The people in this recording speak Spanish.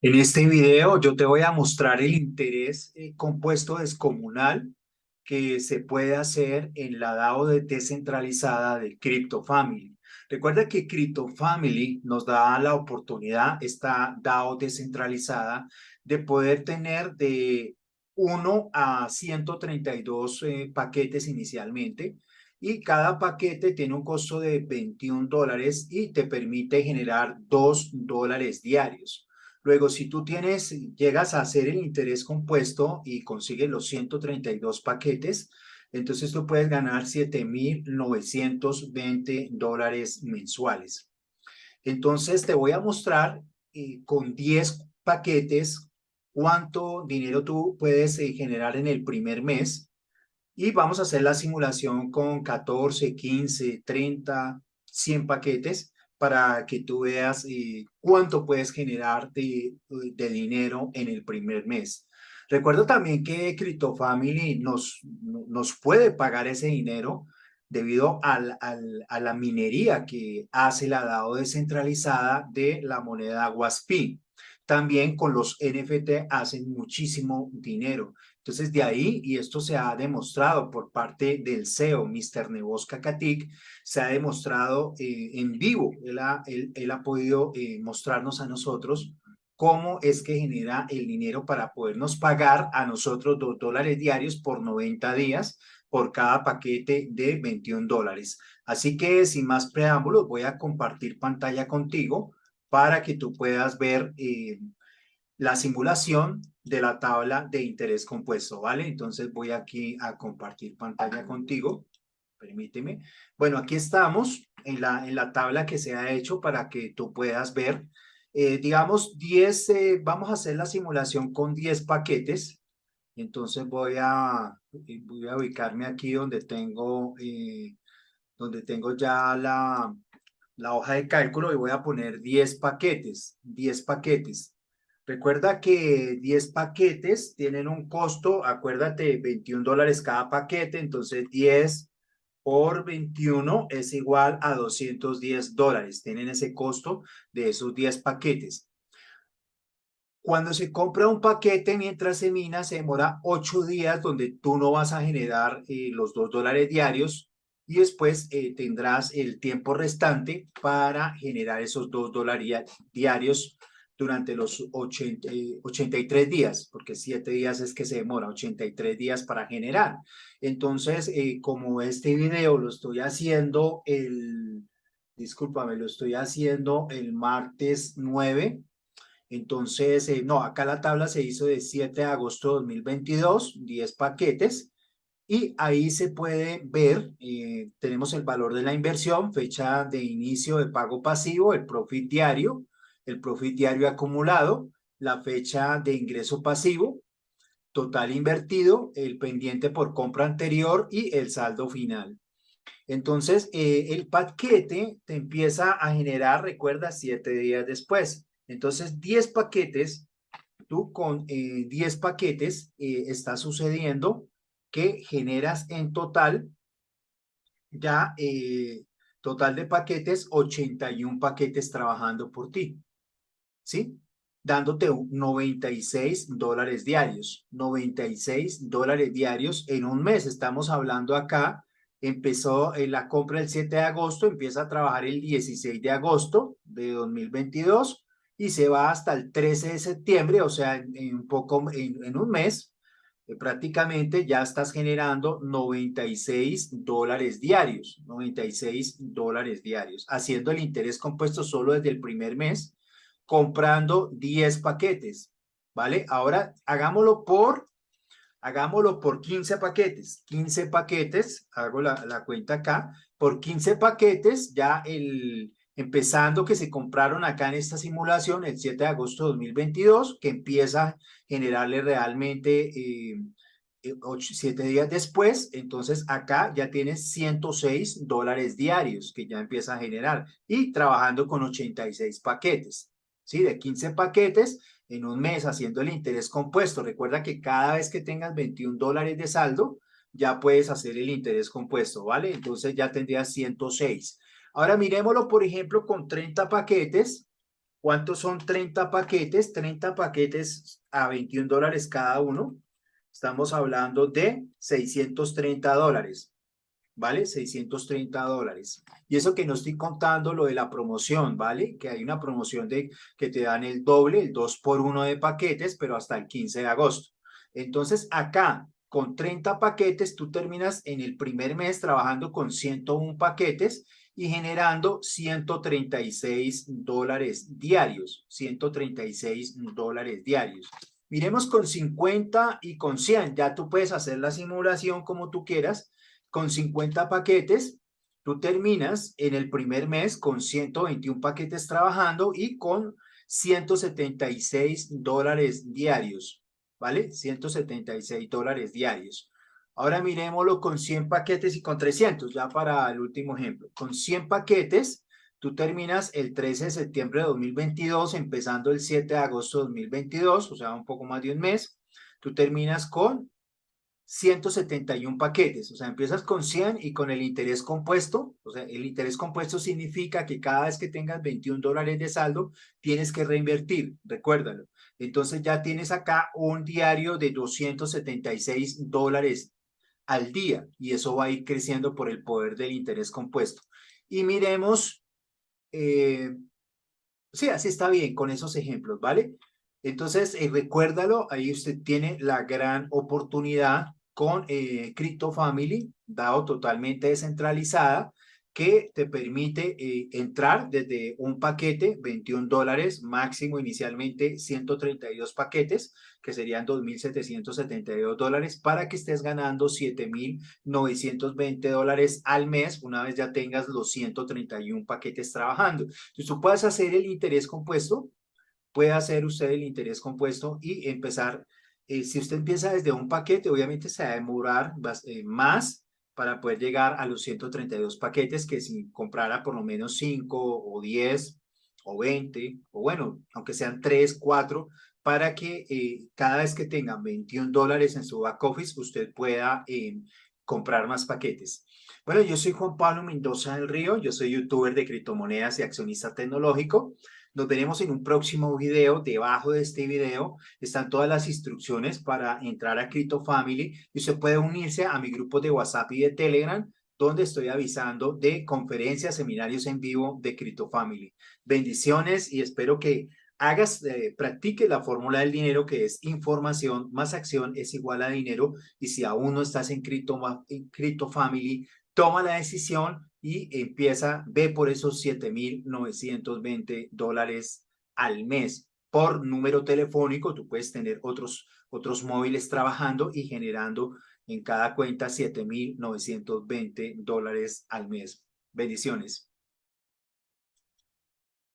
En este video yo te voy a mostrar el interés eh, compuesto descomunal que se puede hacer en la DAO descentralizada de CryptoFamily. Recuerda que CryptoFamily nos da la oportunidad, esta DAO descentralizada, de poder tener de 1 a 132 eh, paquetes inicialmente y cada paquete tiene un costo de 21 dólares y te permite generar 2 dólares diarios. Luego, si tú tienes, llegas a hacer el interés compuesto y consigues los 132 paquetes, entonces tú puedes ganar 7,920 dólares mensuales. Entonces te voy a mostrar eh, con 10 paquetes cuánto dinero tú puedes eh, generar en el primer mes y vamos a hacer la simulación con 14, 15, 30, 100 paquetes para que tú veas eh, cuánto puedes generar de, dinero en el primer mes. Recuerdo también que CryptoFamily nos, nos puede pagar ese dinero debido a la minería que hace la DAO descentralizada de la moneda WASPI. También con los NFT hacen muchísimo dinero. Entonces, de ahí, y esto se ha demostrado por parte del CEO, Mr. Nebosca Katik, se ha demostrado eh, en vivo. Él ha, él, ha podido eh, mostrarnos a nosotros cómo es que genera el dinero para podernos pagar a nosotros dos dólares diarios por 90 días por cada paquete de 21 dólares. Así que sin más preámbulos voy a compartir pantalla contigo para que tú puedas ver eh, la simulación de la tabla de interés compuesto, ¿vale? Entonces voy aquí a compartir pantalla contigo, permíteme. Bueno, aquí estamos en la, en la tabla que se ha hecho para que tú puedas ver, eh, digamos, 10, eh, vamos a hacer la simulación con 10 paquetes. Entonces voy a, eh, voy a ubicarme aquí donde tengo, donde tengo ya la, la hoja de cálculo y voy a poner 10 paquetes, 10 paquetes. Recuerda que 10 paquetes tienen un costo, acuérdate, 21 dólares cada paquete, entonces 10 por 21 es igual a 210 dólares. Tienen ese costo de esos 10 paquetes. Cuando se compra un paquete mientras se mina, se demora 8 días donde tú no vas a generar eh, los 2 dólares diarios y después eh, tendrás el tiempo restante para generar esos 2 dólares diarios durante los 80, 83 eh, días, porque 7 días es que se demora, 83 días para generar. Entonces, eh, como este video lo estoy haciendo el, discúlpame, lo estoy haciendo el martes 9, entonces, eh, no, acá la tabla se hizo de 7 de agosto de 2022, 10 paquetes, y ahí se puede ver, tenemos el valor de la inversión, fecha de inicio de pago pasivo, el profit diario, el profit diario acumulado, la fecha de ingreso pasivo, total invertido, el pendiente por compra anterior y el saldo final. Entonces, eh, el paquete te empieza a generar, recuerda, siete días después. Entonces, 10 paquetes, tú con 10 eh, paquetes eh, está sucediendo que generas en total ya total de paquetes, 81 paquetes trabajando por ti. ¿Sí? Dándote 96 dólares diarios, 96 dólares diarios en un mes. Estamos hablando acá, empezó en la compra el 7 de agosto, empieza a trabajar el 16 de agosto de 2022 y se va hasta el 13 de septiembre, o sea, en, un poco, en, un mes, eh, prácticamente ya estás generando 96 dólares diarios, 96 dólares diarios, haciendo el interés compuesto solo desde el primer mes comprando 10 paquetes, ¿vale? Ahora hagámoslo por, hagámoslo por 15 paquetes, 15 paquetes, hago la, la cuenta acá, por 15 paquetes, ya el, empezando que se compraron acá en esta simulación el 7 de agosto de 2022, que empieza a generarle realmente eh, 7 eh, días después, entonces acá ya tienes 106 dólares diarios que ya empieza a generar y trabajando con 86 paquetes. ¿Sí? De 15 paquetes en un mes haciendo el interés compuesto. Recuerda que cada vez que tengas 21 dólares de saldo, ya puedes hacer el interés compuesto, ¿vale? Entonces ya tendrías 106. Ahora miremoslo, por ejemplo, con 30 paquetes. ¿Cuántos son 30 paquetes? 30 paquetes a 21 dólares cada uno. Estamos hablando de 630 dólares. ¿Vale? 630 dólares. Y eso que no estoy contando lo de la promoción, ¿vale? Que hay una promoción de que te dan el doble, el 2 por 1 de paquetes, pero hasta el 15 de agosto. Entonces, acá, con 30 paquetes, tú terminas en el primer mes trabajando con 101 paquetes y generando 136 dólares diarios, 136 dólares diarios. Miremos con 50 y con 100, ya tú puedes hacer la simulación como tú quieras. Con 50 paquetes, tú terminas en el primer mes con 121 paquetes trabajando y con 176 dólares diarios, ¿vale? 176 dólares diarios. Ahora miremoslo con 100 paquetes y con 300, ya para el último ejemplo. Con 100 paquetes, tú terminas el 13 de septiembre de 2022, empezando el 7 de agosto de 2022, o sea, un poco más de un mes. Tú terminas con 171 paquetes, o sea, empiezas con 100 y con el interés compuesto, o sea, el interés compuesto significa que cada vez que tengas 21 dólares de saldo, tienes que reinvertir, recuérdalo. Entonces ya tienes acá un diario de 276 dólares al día y eso va a ir creciendo por el poder del interés compuesto. Y miremos, eh, sí, así está bien con esos ejemplos, ¿vale? Entonces, eh, recuérdalo, ahí usted tiene la gran oportunidad con eh, Crypto Family, dado totalmente descentralizada, que te permite eh, entrar desde un paquete, 21 dólares, máximo inicialmente 132 paquetes, que serían 2.772 dólares, para que estés ganando 7.920 dólares al mes, una vez ya tengas los 131 paquetes trabajando. Entonces tú puedes hacer el interés compuesto, puede hacer usted el interés compuesto y empezar, eh, si usted empieza desde un paquete, obviamente se va a demorar eh, más, para poder llegar a los 132 paquetes que si comprara por lo menos 5 o 10 o 20 o bueno, aunque sean 3, 4, para que eh, cada vez que tengan 21 dólares en su back office usted pueda eh, comprar más paquetes. Bueno, yo soy Juan Pablo Mendoza del Río, yo soy youtuber de criptomonedas y accionista tecnológico. Nos veremos en un próximo video. Debajo de este video están todas las instrucciones para entrar a Crypto Family y usted puede unirse a mi grupo de WhatsApp y de Telegram donde estoy avisando de conferencias, seminarios en vivo de Crypto Family. Bendiciones y espero que hagas, eh, practique la fórmula del dinero que es información más acción es igual a dinero y si aún no estás en Crypto, Family, toma la decisión y empieza, ve por esos 7,920 dólares al mes por número telefónico. Tú puedes tener otros, otros móviles trabajando y generando en cada cuenta 7,920 dólares al mes. Bendiciones.